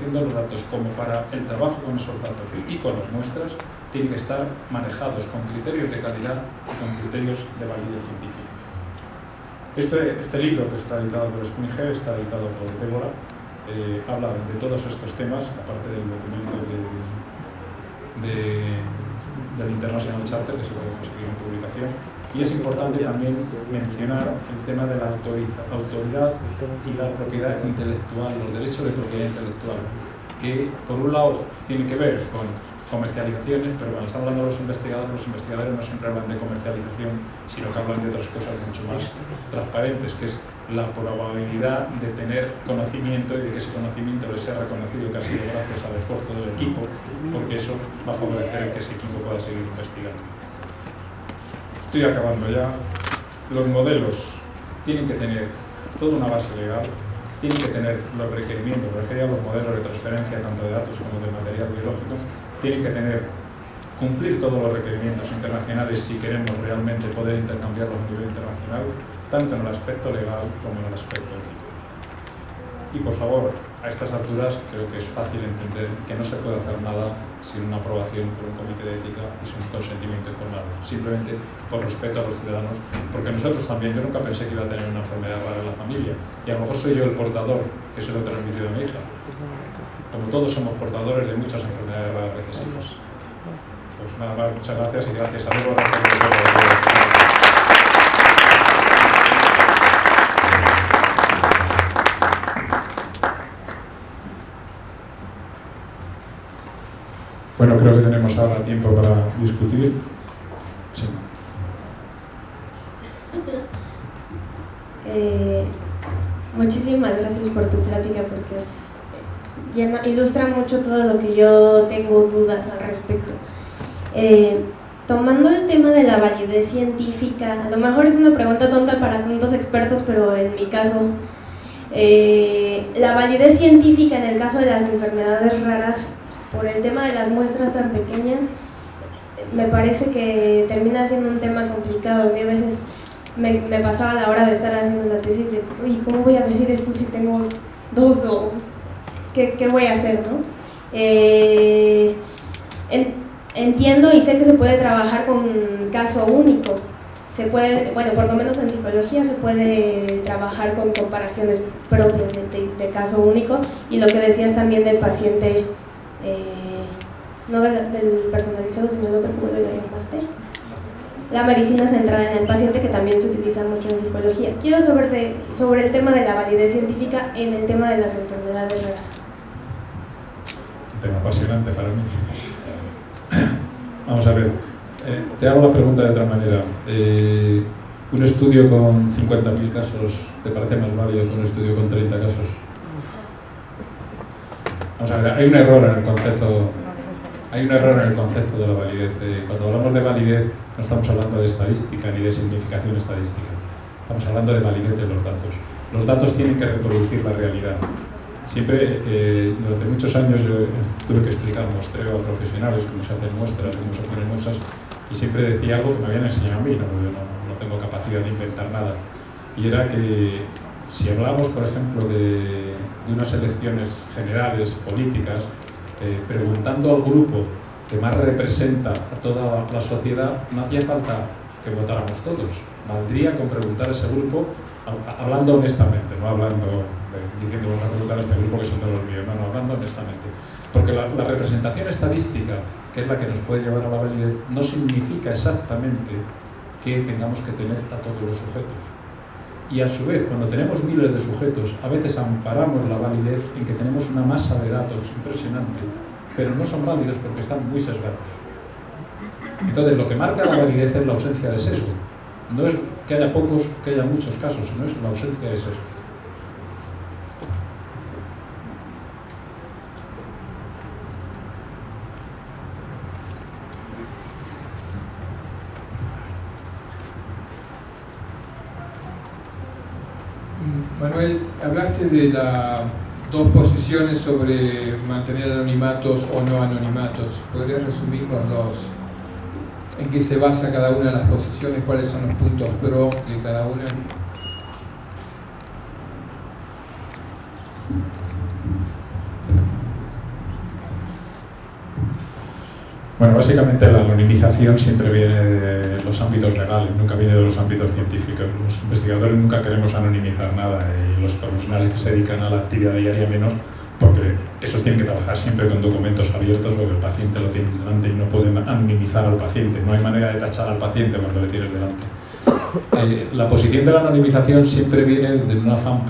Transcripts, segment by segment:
de los datos como para el trabajo con esos datos y con las muestras, tienen que estar manejados con criterios de calidad y con criterios de validez científica. Este, este libro que está editado por Springer, está editado por Débora, eh, habla de todos estos temas, aparte del documento del International Charter que se puede conseguir en publicación, y es importante también mencionar el tema de la autoridad y la propiedad intelectual, los derechos de propiedad intelectual, que por un lado tienen que ver con comercializaciones, pero cuando estamos hablando los investigadores, los investigadores no siempre hablan de comercialización, sino que hablan de otras cosas mucho más transparentes, que es la probabilidad de tener conocimiento y de que ese conocimiento le sea reconocido que ha sido gracias al esfuerzo del equipo, porque eso va a favorecer que ese equipo pueda seguir investigando. Estoy acabando ya. Los modelos tienen que tener toda una base legal, tienen que tener los requerimientos, referidos a los modelos de transferencia tanto de datos como de material biológico, tienen que tener, cumplir todos los requerimientos internacionales si queremos realmente poder intercambiarlos a nivel internacional, tanto en el aspecto legal como en el aspecto ético. Y por favor, a estas alturas creo que es fácil entender que no se puede hacer nada sin una aprobación por un comité de ética y sin un consentimiento informado, simplemente por respeto a los ciudadanos, porque nosotros también, yo nunca pensé que iba a tener una enfermedad rara en la familia, y a lo mejor soy yo el portador que se lo he transmitido a mi hija. Como todos somos portadores de muchas enfermedades raras recesivas. Pues nada más, muchas gracias y gracias a todos. Bueno, creo que tenemos ahora tiempo para discutir. Sí. Eh, muchísimas gracias por tu plática porque es, ilustra mucho todo lo que yo tengo dudas al respecto. Eh, tomando el tema de la validez científica, a lo mejor es una pregunta tonta para tantos expertos, pero en mi caso, eh, la validez científica en el caso de las enfermedades raras por el tema de las muestras tan pequeñas, me parece que termina siendo un tema complicado. A mí a veces me, pasaba la hora de estar haciendo la tesis de, uy, ¿cómo voy a decir esto si tengo dos o qué, voy a hacer? ¿no? Eh, entiendo y sé que se puede trabajar con caso único. Se puede, bueno, por lo menos en psicología se puede trabajar con comparaciones propias de caso único y lo que decías también del paciente eh, no del personalizado, sino del otro, como lo llamaste. La medicina centrada en el paciente, que también se utiliza mucho en psicología. Quiero sobre, sobre el tema de la validez científica en el tema de las enfermedades raras. Un tema apasionante para mí. Vamos a ver, eh, te hago la pregunta de otra manera. Eh, ¿Un estudio con 50.000 casos te parece más válido que un estudio con 30 casos? Hay un error en el concepto hay un error en el concepto de la validez. Eh, cuando hablamos de validez no estamos hablando de estadística ni de significación estadística. Estamos hablando de validez de los datos. Los datos tienen que reproducir la realidad. Siempre, eh, durante muchos años yo tuve que explicar muestreo a profesionales cómo se hacen muestras, cómo se ponen muestras, y siempre decía algo que me habían enseñado a mí, no, yo no tengo capacidad de inventar nada. Y era que si hablamos, por ejemplo, de de unas elecciones generales, políticas, eh, preguntando al grupo que más representa a toda la sociedad, no hacía falta que votáramos todos. Valdría con preguntar a ese grupo, hablando honestamente, no hablando, diciendo vamos a preguntar a este grupo que son de los míos, no, hablando honestamente. Porque la, representación estadística, que es la que nos puede llevar a la validez, no significa exactamente que tengamos que tener a todos los sujetos y a su vez, cuando tenemos miles de sujetos, a veces amparamos la validez en que tenemos una masa de datos impresionante, pero no son válidos porque están muy sesgados. Entonces, lo que marca la validez es la ausencia de sesgo. No es que haya pocos, que haya muchos casos, sino es la ausencia de sesgo. Manuel, hablaste de las dos posiciones sobre mantener anonimatos o no anonimatos. ¿Podrías resumir los dos? ¿En qué se basa cada una de las posiciones? ¿Cuáles son los puntos pro de cada una? Bueno, básicamente la anonimización siempre viene de los ámbitos legales, nunca viene de los ámbitos científicos. Los investigadores nunca queremos anonimizar nada y los profesionales que se dedican a la actividad diaria menos, porque esos tienen que trabajar siempre con documentos abiertos porque el paciente lo tiene delante y no pueden anonimizar al paciente. No hay manera de tachar al paciente cuando le tienes delante. Eh, la posición de la anonimización siempre viene de un afán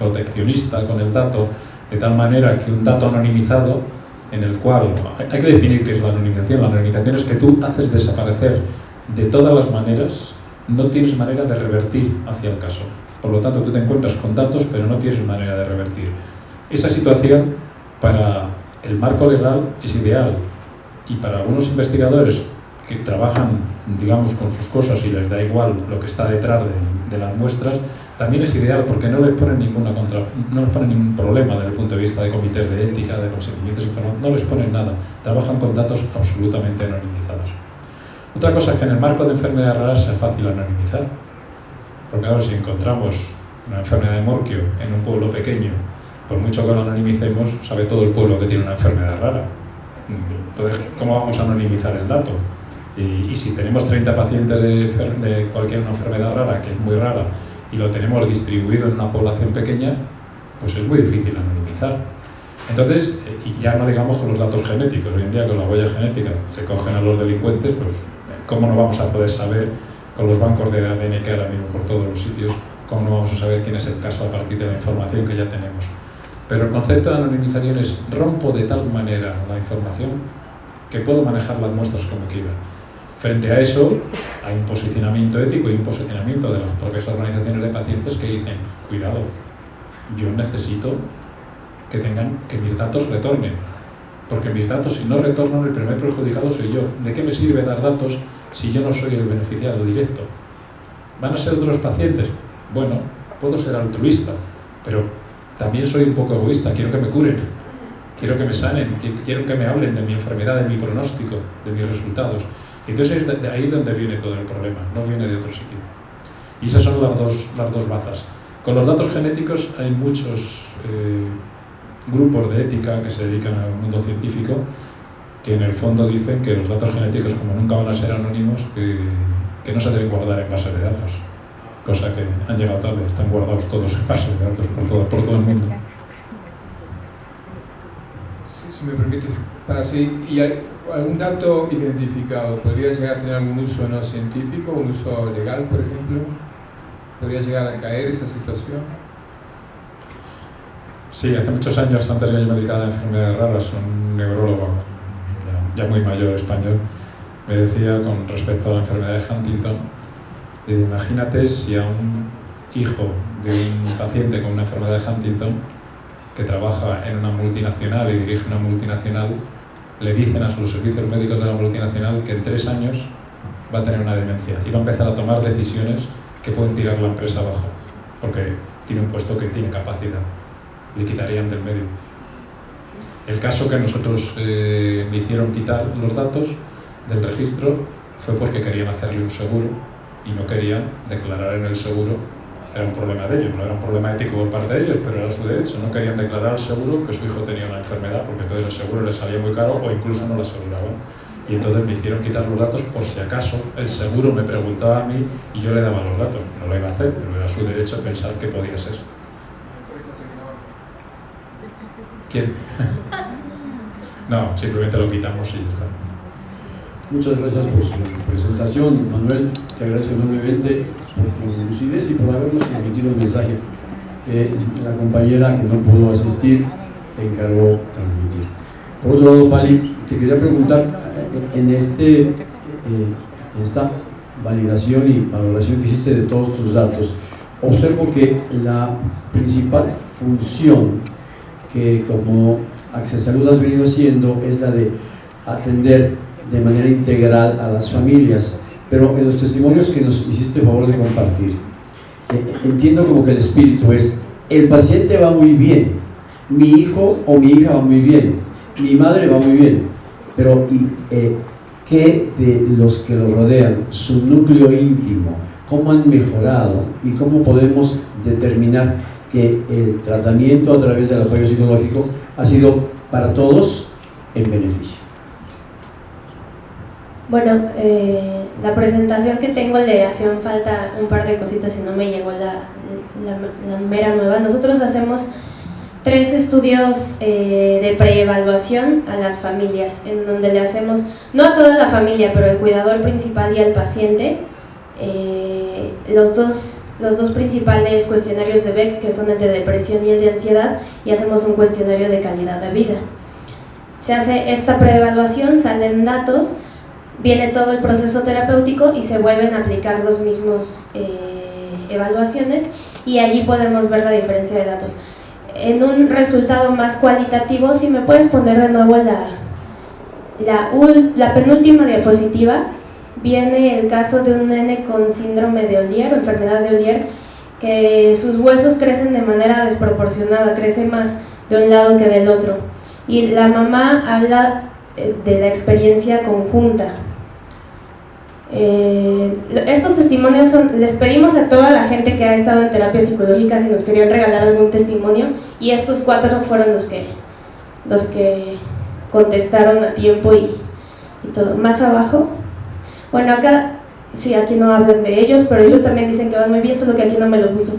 proteccionista con el dato, de tal manera que un dato anonimizado en el cual hay que definir qué es la anonimización. La anonimización es que tú haces desaparecer de todas las maneras, no tienes manera de revertir hacia el caso. Por lo tanto, tú te encuentras con datos, pero no tienes manera de revertir. Esa situación para el marco legal es ideal y para algunos investigadores que trabajan, digamos, con sus cosas y les da igual lo que está detrás de, las muestras, también es ideal porque no les ponen ninguna contra, no les ponen ningún problema desde el punto de vista de comités de ética, de procedimientos informativos, no les ponen nada, trabajan con datos absolutamente anonimizados. Otra cosa es que en el marco de enfermedades raras es fácil anonimizar, porque ahora si encontramos una enfermedad de morquio en un pueblo pequeño, por mucho que lo anonimicemos, sabe todo el pueblo que tiene una enfermedad rara. Entonces, ¿cómo vamos a anonimizar el dato? Y, si tenemos 30 pacientes de, cualquier enfermedad rara, que es muy rara, y lo tenemos distribuido en una población pequeña, pues es muy difícil anonimizar. Entonces, eh, y ya no digamos con los datos genéticos, hoy en día con la huella genética se cogen a los delincuentes, pues ¿cómo no vamos a poder saber con los bancos de ADN que ahora mismo por todos los sitios, cómo no vamos a saber quién es el caso a partir de la información que ya tenemos? Pero el concepto de anonimización es rompo de tal manera la información que puedo manejar las muestras como quiera. Frente a eso, hay un posicionamiento ético y un posicionamiento de las propias organizaciones de pacientes que dicen, cuidado, yo necesito que tengan que mis datos retornen, porque mis datos si no retornan el primer perjudicado soy yo. ¿De qué me sirve dar datos si yo no soy el beneficiado directo? ¿Van a ser otros pacientes? Bueno, puedo ser altruista, pero también soy un poco egoísta, quiero que me curen, quiero que me sanen, quiero que me hablen de mi enfermedad, de mi pronóstico, de mis resultados. Entonces de ahí donde viene todo el problema, no viene de otro sitio. Y esas son las dos, las dos bazas. Con los datos genéticos hay muchos eh, grupos de ética que se dedican al mundo científico que en el fondo dicen que los datos genéticos, como nunca van a ser anónimos, que, que no se deben guardar en bases de datos. Cosa que han llegado tarde, están guardados todos en bases de datos por todo, por todo el mundo. Si me permite, para seguir, ¿y algún dato identificado podría llegar a tener algún uso no científico, un uso legal, por ejemplo? ¿Podría llegar a caer esa situación? Sí, hace muchos años, de yo me dedicaba a enfermedades raras, un neurólogo ya, muy mayor español me decía con respecto a la enfermedad de Huntington, eh, imagínate si a un hijo de un paciente con una enfermedad de Huntington que trabaja en una multinacional y dirige una multinacional le dicen a los servicios médicos de la multinacional que en tres años va a tener una demencia y va a empezar a tomar decisiones que pueden tirar la empresa abajo, porque tiene un puesto que tiene capacidad, le quitarían del medio. El caso que nosotros eh, me hicieron quitar los datos del registro fue porque querían hacerle un seguro y no querían declarar en el seguro era un problema de ellos, no era un problema ético por parte de ellos, pero era su derecho. No querían declarar al seguro que su hijo tenía una enfermedad, porque entonces el seguro les salía muy caro o incluso no lo aseguraban. Y entonces me hicieron quitar los datos por si acaso el seguro me preguntaba a mí y yo le daba los datos. No lo iba a hacer, pero era su derecho pensar que podía ser. ¿Quién? no, simplemente lo quitamos y ya está. Muchas gracias por su presentación, Manuel. Te agradezco enormemente por tu lucidez y por habernos transmitido el mensaje que la compañera que no pudo asistir te encargó transmitir. Por otro lado, Pali, te quería preguntar, en, este, eh, esta validación y valoración que hiciste de todos tus datos, observo que la principal función que como Access Salud has venido haciendo es la de atender de manera integral a las familias. Pero en los testimonios que nos hiciste favor de compartir, eh, entiendo como que el espíritu es, el paciente va muy bien, mi hijo o mi hija va muy bien, mi madre va muy bien, pero ¿y, eh, qué de los que lo rodean, su núcleo íntimo, cómo han mejorado y cómo podemos determinar que el tratamiento a través del apoyo psicológico ha sido para todos en beneficio? Bueno, eh, la presentación que tengo le hacían falta un par de cositas y no me llegó la, la, mera nueva. Nosotros hacemos tres estudios eh, de preevaluación a las familias, en donde le hacemos, no a toda la familia, pero el cuidador principal y al paciente, eh, los, dos, los dos principales cuestionarios de Beck, que son el de depresión y el de ansiedad, y hacemos un cuestionario de calidad de vida. Se hace esta preevaluación, salen datos, viene todo el proceso terapéutico y se vuelven a aplicar los mismos eh, evaluaciones y allí podemos ver la diferencia de datos. En un resultado más cualitativo, si me puedes poner de nuevo la, la, la penúltima diapositiva, viene el caso de un nene con síndrome de Ollier o enfermedad de Ollier, que sus huesos crecen de manera desproporcionada, crece más de un lado que del otro. Y la mamá habla eh, de la experiencia conjunta, eh, estos testimonios son, les pedimos a toda la gente que ha estado en terapia psicológica si nos querían regalar algún testimonio y estos cuatro fueron los que, los que contestaron a tiempo y, y todo. Más abajo, bueno acá, sí, aquí no hablan de ellos, pero ellos también dicen que van muy bien, solo que aquí no me lo puso.